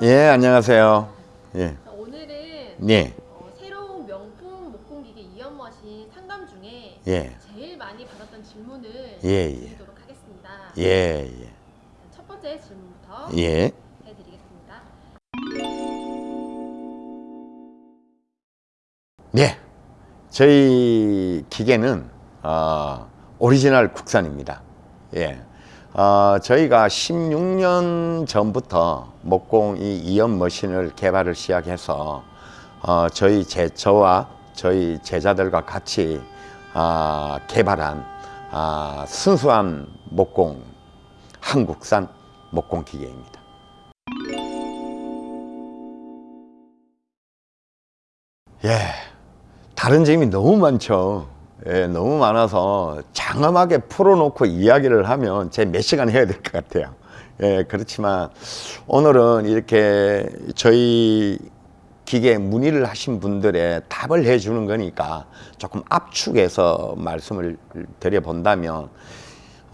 예, 안녕하세요. 예. 자, 오늘은 예. 어, 새로운 명품 목공기계 이연머신 상담 중에 예. 제일 많이 받았던 질문을 예, 예. 드리도록 하겠습니다. 예, 예. 첫 번째 질문부터 예. 해드리겠습니다. 네. 저희 기계는 어, 오리지널 국산입니다. 예. 어, 저희가 16년 전부터 목공 이 이연 머신을 개발을 시작해서 어, 저희 제 저와 저희 제자들과 같이 아, 개발한 아, 순수한 목공 한국산 목공 기계입니다. 예, 다른 점이 너무 많죠. 예, 너무 많아서 장엄하게 풀어놓고 이야기를 하면 제 몇 시간 해야 될 것 같아요. 예, 그렇지만 오늘은 이렇게 저희 기계 문의를 하신 분들의 답을 해주는 거니까 조금 압축해서 말씀을 드려본다면,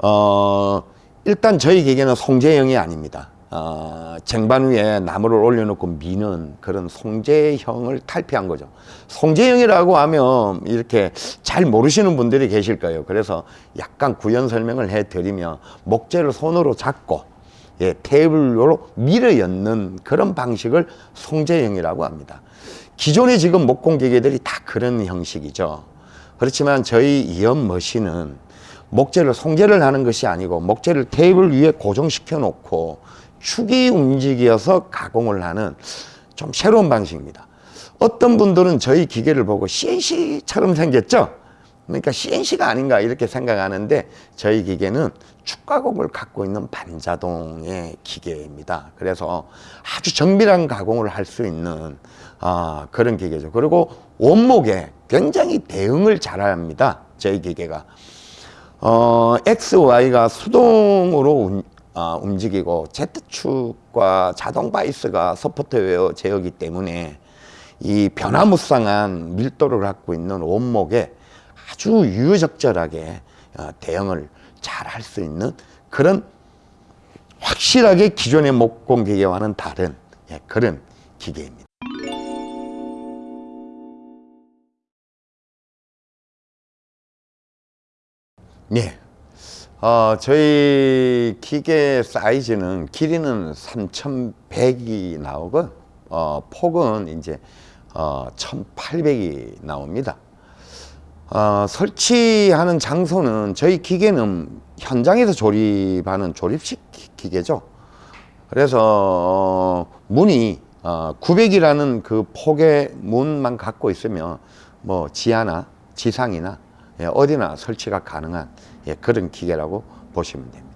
어, 일단 저희 기계는 송재형이 아닙니다. 어, 쟁반 위에 나무를 올려놓고 미는 그런 송재형을 탈피한 거죠. 송재형이라고 하면 이렇게 잘 모르시는 분들이 계실 거예요. 그래서 약간 구현 설명을 해드리면 목재를 손으로 잡고 예, 테이블로 밀어 엮는 그런 방식을 송재형이라고 합니다. 기존의 지금 목공 기계들이 다 그런 형식이죠. 그렇지만 저희 이연 머신은 목재를 송재를 하는 것이 아니고 목재를 테이블 위에 고정시켜 놓고 축이 움직여서 가공을 하는 좀 새로운 방식입니다. 어떤 분들은 저희 기계를 보고 CNC처럼 생겼죠? 그러니까 CNC가 아닌가 이렇게 생각하는데 저희 기계는 축가공을 갖고 있는 반자동의 기계입니다. 그래서 아주 정밀한 가공을 할 수 있는 아, 그런 기계죠. 그리고 원목에 굉장히 대응을 잘합니다. 저희 기계가. 어, X, Y가 수동으로 어, 움직이고 Z축과 자동 바이스가 소프트웨어 제어기 때문에 이 변화무쌍한 밀도를 갖고 있는 원목에 아주 유유적절하게 어, 대응을 잘 할 수 있는 그런 확실하게 기존의 목공 기계와는 다른 예, 그런 기계입니다. 예. 어, 저희 기계 사이즈는 길이는 3,100이 나오고 어, 폭은 이제 어, 1,800이 나옵니다. 어, 설치하는 장소는 저희 기계는 현장에서 조립하는 조립식 기계죠. 그래서 어, 문이 어, 900이라는 그 폭의 문만 갖고 있으면 뭐 지하나 지상이나 예, 어디나 설치가 가능한 예, 그런 기계라고 보시면 됩니다.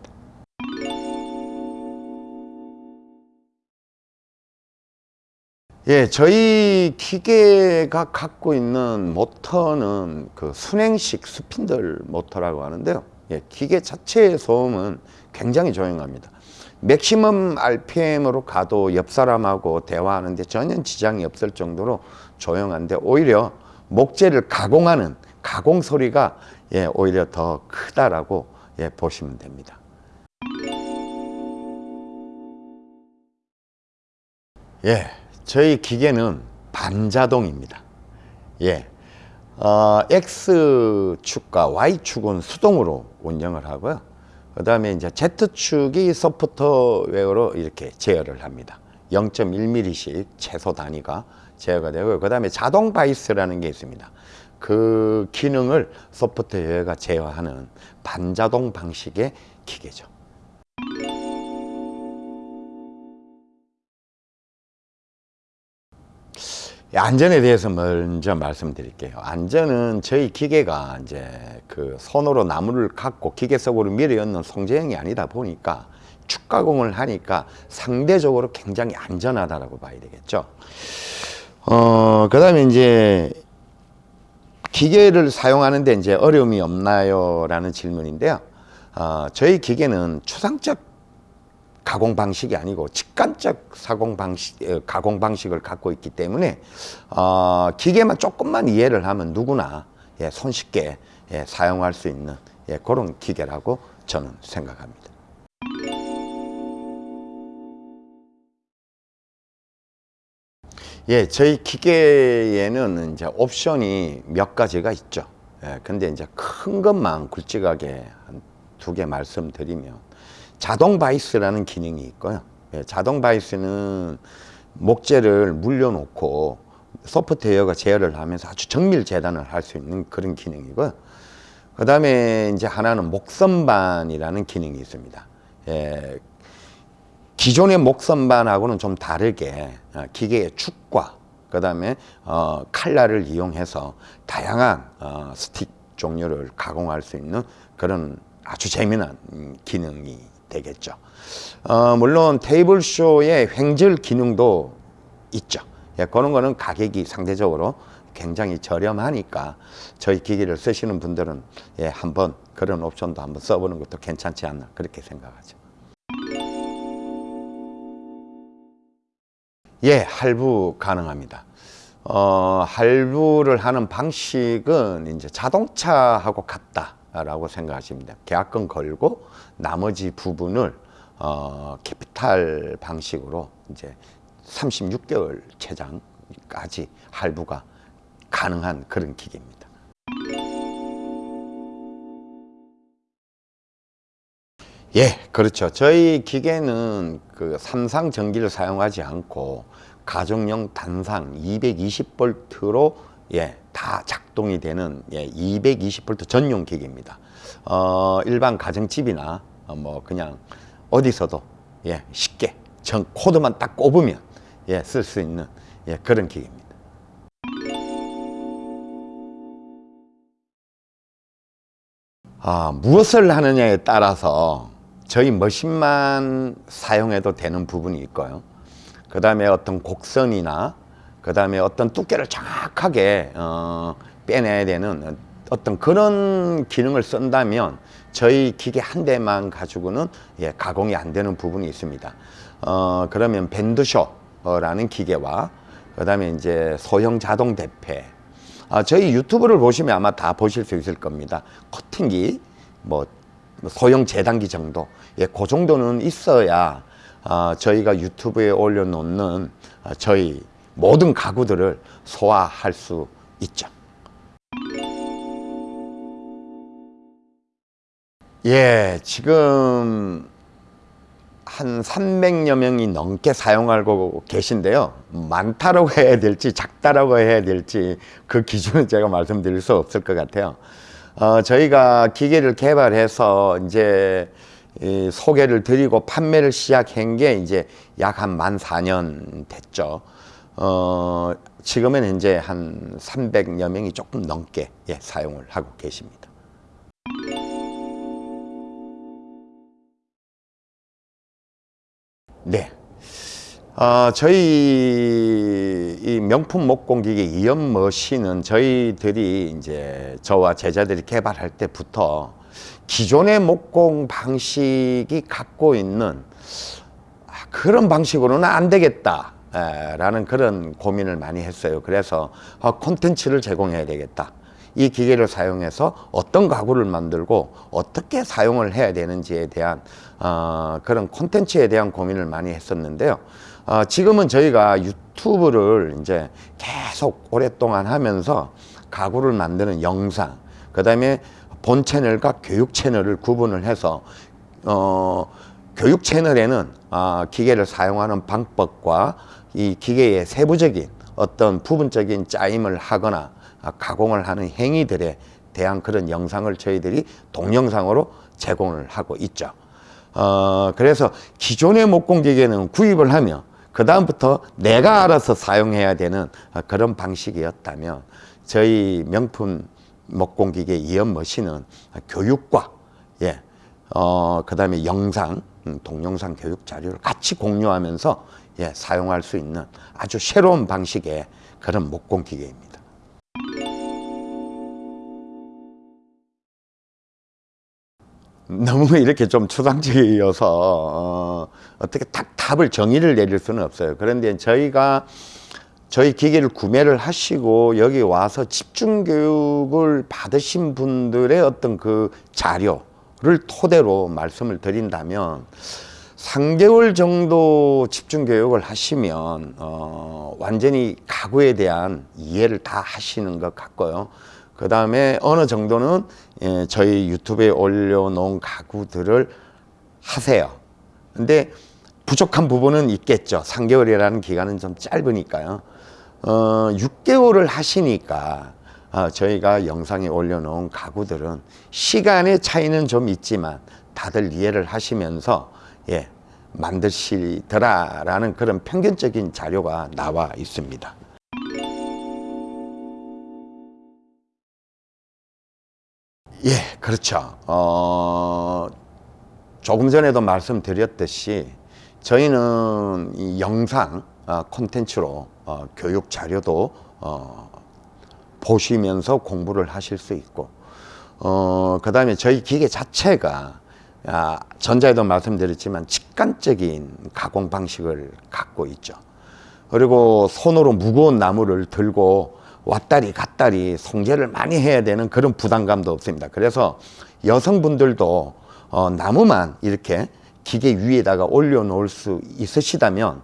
예, 저희 기계가 갖고 있는 모터는 그 수냉식 스핀들 모터라고 하는데요. 예, 기계 자체의 소음은 굉장히 조용합니다. 맥시멈 RPM으로 가도 옆 사람하고 대화하는데 전혀 지장이 없을 정도로 조용한데 오히려 목재를 가공하는 가공 소리가 예, 오히려 더 크다라고 예, 보시면 됩니다. 예, 저희 기계는 반자동입니다. 예, 어, X축과 Y축은 수동으로 운영을 하고요. 그 다음에 이제 Z축이 소프트웨어로 이렇게 제어를 합니다. 0.1mm씩 최소 단위가 제어가 되고요. 그 다음에 자동 바이스라는 게 있습니다. 그 기능을 소프트웨어가 제어하는 반자동 방식의 기계죠. 안전에 대해서 먼저 말씀드릴게요. 안전은 저희 기계가 이제 그 손으로 나무를 갖고 기계 속으로 밀어 넣는 송재형이 아니다 보니까 축가공을 하니까 상대적으로 굉장히 안전하다라고 봐야 되겠죠. 어, 그 다음에 이제 기계를 사용하는데 이제 어려움이 없나요? 라는 질문인데요. 어, 저희 기계는 추상적 가공 방식이 아니고 직관적 사공 방식, 어, 가공 방식을 갖고 있기 때문에 어, 기계만 조금만 이해를 하면 누구나 예, 손쉽게 예, 사용할 수 있는 예, 그런 기계라고 저는 생각합니다. 예, 저희 기계에는 이제 옵션이 몇 가지가 있죠. 예, 근데 이제 큰 것만 굵직하게 한 두 개 말씀드리면 자동 바이스라는 기능이 있고요. 예, 자동 바이스는 목재를 물려놓고 소프트웨어가 제어를 하면서 아주 정밀 재단을 할 수 있는 그런 기능이고요. 그 다음에 이제 하나는 목선반이라는 기능이 있습니다. 예, 기존의 목선반하고는 좀 다르게 어, 기계의 축과 그 다음에 어, 칼날을 이용해서 다양한 어, 스틱 종류를 가공할 수 있는 그런 아주 재미난 음, 기능이 되겠죠. 어, 물론 테이블 쇼의 횡절 기능도 있죠. 예, 그런 거는 가격이 상대적으로 굉장히 저렴하니까 저희 기기를 쓰시는 분들은 예, 한번 그런 옵션도 한번 써보는 것도 괜찮지 않나 그렇게 생각하죠. 예, 할부 가능합니다. 어, 할부를 하는 방식은 이제 자동차하고 같다라고 돼요. 계약금 걸고 나머지 부분을 어, 캐피탈 방식으로 이제 36개월 최장까지 할부가 가능한 그런 기계입니다. 예, 그렇죠. 저희 기계는 그 삼상 전기를 사용하지 않고 가정용 단상 220볼트로 예, 다 작동이 되는 예, 220볼트 전용 기계입니다. 어, 일반 가정집이나 어, 뭐 그냥 어디서도 예, 쉽게 전 코드만 딱 꼽으면 예, 쓸 수 있는 예, 그런 기계입니다. 아, 무엇을 하느냐에 따라서 저희 머신만 사용해도 되는 부분이 있고요. 그 다음에 어떤 곡선이나 그 다음에 어떤 두께를 정확하게 어, 빼내야 되는 어떤 그런 기능을 쓴다면 저희 기계 한 대만 가지고는 예, 가공이 안 되는 부분이 있습니다. 어, 그러면 밴드쇼라는 기계와 그 다음에 이제 소형 자동 대패 아, 저희 유튜브를 보시면 아마 다 보실 수 있을 겁니다. 커팅기, 뭐 소형 재단기 정도, 예, 그 정도는 있어야 아, 저희가 유튜브에 올려놓는 아, 저희 모든 가구들을 소화할 수 있죠. 예, 지금 한 300여 명이 넘게 사용하고 계신데요. 많다라고 해야 될지 작다라고 해야 될지 그 기준은 제가 말씀드릴 수 없을 것 같아요. 어, 저희가 기계를 개발해서 이제 이 소개를 드리고 판매를 시작한 게 이제 약 한만 4년 됐죠. 어, 지금은 이제 한 300여 명이 조금 넘게 예, 사용을 하고 계십니다. 네. 어, 저희 이 명품 목공기계 이연 머신은 저희들이 이제 저와 제자들이 개발할 때부터 기존의 목공 방식이 갖고 있는 아, 그런 방식으로는 안 되겠다. 에, 라는 그런 고민을 많이 했어요. 그래서 아, 콘텐츠를 제공해야 되겠다. 이 기계를 사용해서 어떤 가구를 만들고 어떻게 사용을 해야 되는지에 대한 어, 그런 콘텐츠에 대한 고민을 많이 했었는데요. 어, 지금은 저희가 유튜브를 이제 계속 오랫동안 하면서 가구를 만드는 영상, 그 다음에 본 채널과 교육 채널을 구분을 해서 어, 교육 채널에는 아, 기계를 사용하는 방법과 이 기계의 세부적인 어떤 부분적인 짜임을 하거나 아, 가공을 하는 행위들에 대한 그런 영상을 저희들이 동영상으로 제공을 하고 있죠. 어, 그래서 기존의 목공기계는 구입을 하면 그 다음부터 내가 알아서 사용해야 되는 그런 방식이었다면 저희 명품 목공기계 이연 머신은 교육과 예, 어, 그 다음에 영상, 음, 동영상 교육 자료를 같이 공유하면서 예, 사용할 수 있는 아주 새로운 방식의 그런 목공기계입니다. 너무 이렇게 좀 추상적이어서 어, 어떻게 딱 답을 정의를 내릴 수는 없어요. 그런데 저희가 저희 기계를 구매를 하시고 여기 와서 집중 교육을 받으신 분들의 어떤 그 자료를 토대로 말씀을 드린다면 3개월 정도 집중 교육을 하시면 어, 완전히 가구에 대한 이해를 다 하시는 것 같고요. 그 다음에 어느 정도는 예, 저희 유튜브에 올려놓은 가구들을 하세요. 근데 부족한 부분은 있겠죠. 3개월이라는 기간은 좀 짧으니까요. 어, 6개월을 하시니까 어, 저희가 영상에 올려놓은 가구들은 시간의 차이는 좀 있지만 다들 이해를 하시면서 예, 만드시더라라는 그런 평균적인 자료가 나와 있습니다. 예, 그렇죠. 어, 조금 전에도 말씀드렸듯이 저희는 이 영상 어, 콘텐츠로 어, 교육 자료도 어, 보시면서 공부를 하실 수 있고 어, 그 다음에 저희 기계 자체가 아, 전자에도 말씀드렸지만 직관적인 가공 방식을 갖고 있죠. 그리고 손으로 무거운 나무를 들고 왔다리 갔다리 송재를 많이 해야 되는 그런 부담감도 없습니다. 그래서 여성분들도 어, 나무만 이렇게 기계 위에다가 올려놓을 수 있으시다면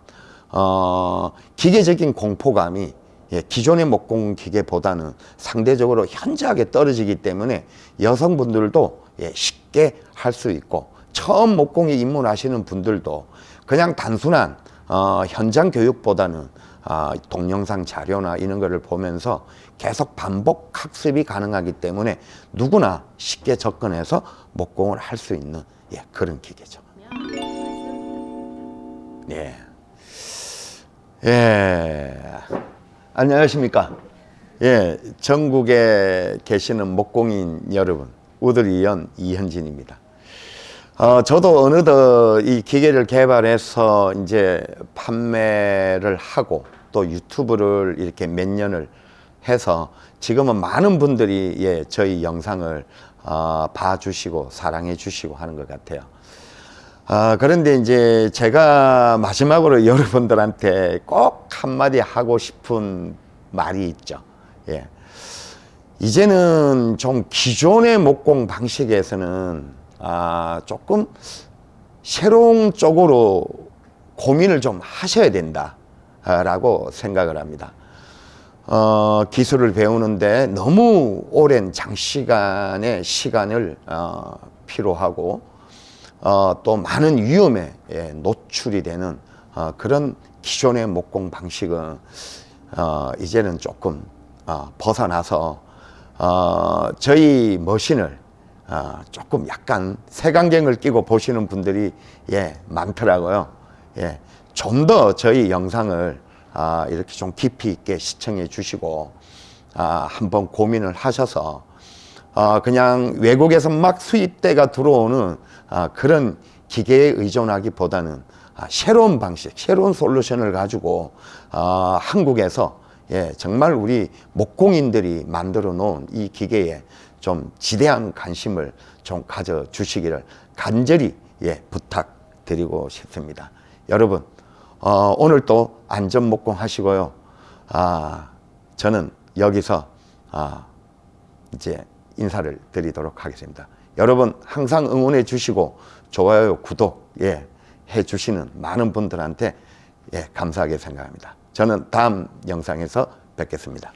어, 기계적인 공포감이 예, 기존의 목공 기계보다는 상대적으로 현저하게 떨어지기 때문에 여성분들도 예, 쉽게 할 수 있고 처음 목공에 입문하시는 분들도 그냥 단순한 어, 현장 교육보다는 아, 동영상 자료나 이런 거를 보면서 계속 반복 학습이 가능하기 때문에 누구나 쉽게 접근해서 목공을 할 수 있는 예, 그런 기계죠. 예. 예. 안녕하십니까. 예. 전국에 계시는 목공인 여러분, 우드리연 이현진입니다. 어, 저도 어느덧 이 기계를 개발해서 이제 판매를 하고 또 유튜브를 이렇게 몇 년을 해서 지금은 많은 분들이 예, 저희 영상을 어, 봐주시고 사랑해 주시고 하는 것 같아요. 아, 그런데 이제 제가 마지막으로 여러분들한테 꼭 한마디 하고 싶은 말이 있죠. 예. 이제는 좀 기존의 목공 방식에서는 아, 조금 새로운 쪽으로 고민을 좀 하셔야 된다 라고 생각을 합니다. 어, 기술을 배우는데 너무 오랜 장시간의 시간을 어, 필요하고 어, 또 많은 위험에 예, 노출이 되는 어, 그런 기존의 목공 방식은 어, 이제는 조금 어, 벗어나서 어, 저희 머신을 어, 조금 약간 색안경을 끼고 보시는 분들이 예, 많더라고요. 예, 좀 더 저희 영상을 아, 이렇게 좀 깊이 있게 시청해 주시고 아, 한번 고민을 하셔서 어, 그냥 외국에서 막 수입대가 들어오는 아, 그런 기계에 의존하기보다는 아, 새로운 방식, 새로운 솔루션을 가지고 아, 한국에서 예, 정말 우리 목공인들이 만들어 놓은 이 기계에 좀 지대한 관심을 좀 가져 주시기를 간절히 예, 부탁드리고 싶습니다. 여러분, 어, 오늘 또 안전 목공 하시고요. 아, 저는 여기서 아, 이제 인사를 드리도록 하겠습니다. 여러분 항상 응원해 주시고 좋아요, 구독 예, 해 주시는 많은 분들한테 예, 감사하게 생각합니다. 저는 다음 영상에서 뵙겠습니다.